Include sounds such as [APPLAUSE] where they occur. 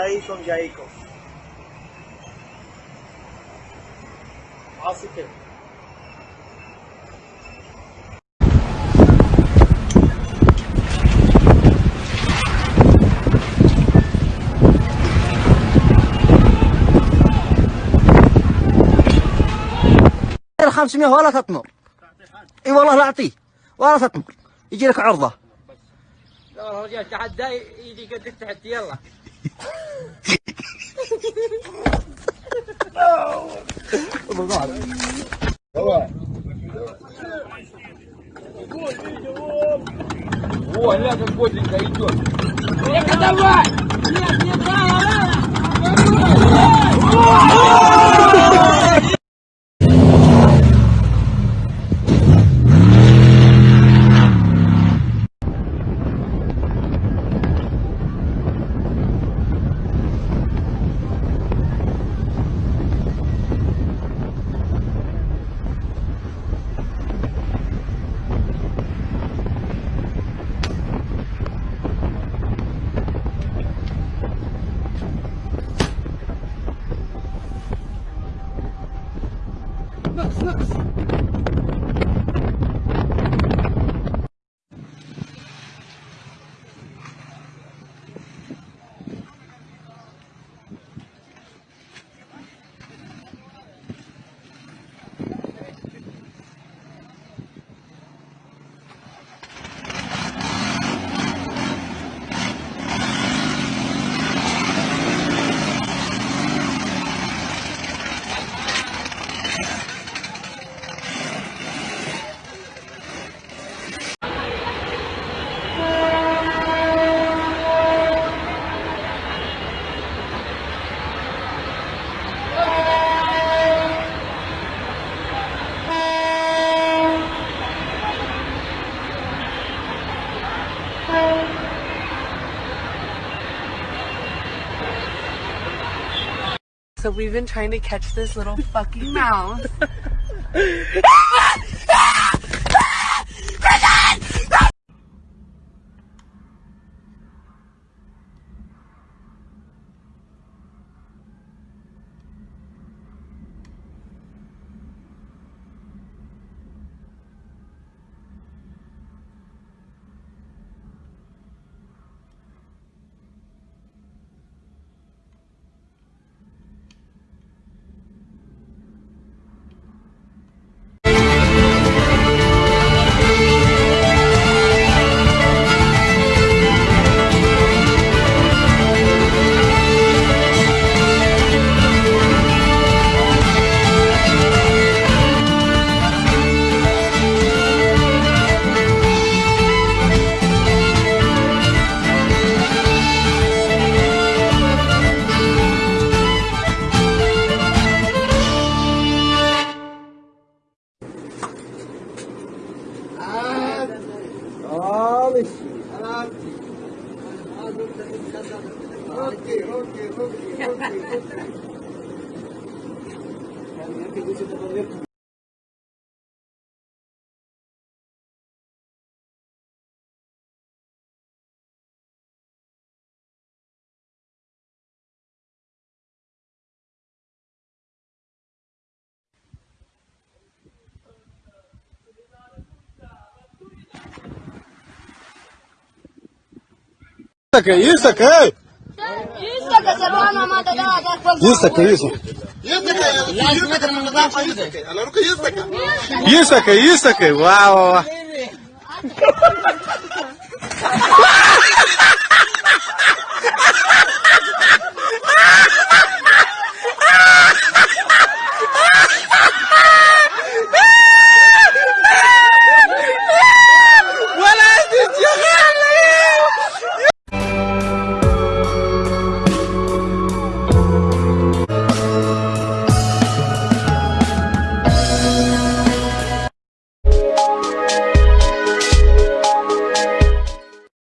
Yaico. Así que. ال 500 ولا تطمر. إي والله لا أعطيه. ولا تطمر. يجي لك عرضة. لا رجال تحدى يجي قدك تحت يلا. [LAUGHS] Давай. О, гля, как бодренько идет. Эка, давай! Нет, не давай! Yeah. So we've been trying to catch this little fucking mouse. [LAUGHS] [LAUGHS] Alice. Okay, okay, okay, okay. okay. Isaka, Isaka! Que se que isso? Que isso, que isso? Que Isaka. que Isaka. Isaka, Isaka. Wow.